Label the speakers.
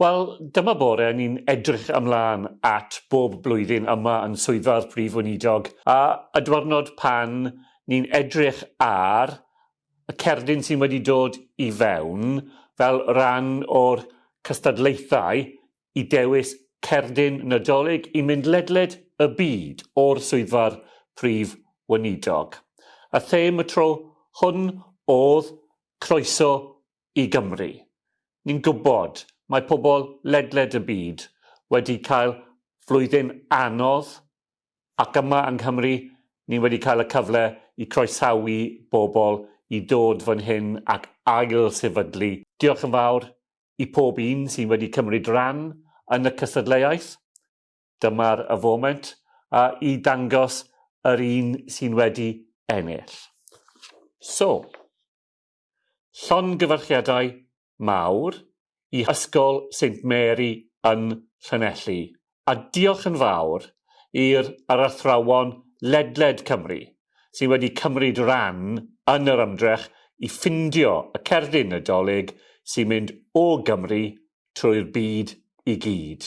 Speaker 1: Wel, dyma bore ni'n edrych ymlaen at bob blwyddyn yma yn swyddfa'r Prif Weinidog a y diwrnod pan ni'n edrych ar y cerdyn sy'n wedi dod i fewn fel rhan o'r cystadlaethau i dewis cerdyn nadolig i mynd ledled y byd o'r swyddfa'r prif weinidog. A them y tro hwn oedd croeso i Gymru. Ni'n gwybod mae pobl ledled y byd wedi cael flwyddyn anodd ac yma yng Nghymru ni wedi cael y cyfle i croesawu bobl i dod fan hyn ac ail sefydlu. Diolch yn fawr i pob un sy'n wedi cymryd ran yn y cysadleuaeth. Dyma'r y foment a i dangos yr un sy'n wedi ennill. So, llongyfarchiadau mawr – i Ysgol St Mary yn Llanelli. A diolch yn fawr i'r ar athrawon ledled Cymru sydd wedi cymryd ran yn yr ymdrech i ffindio y cerdyn nadolig sy'n mynd o Gymru trwy'r byd i gyd.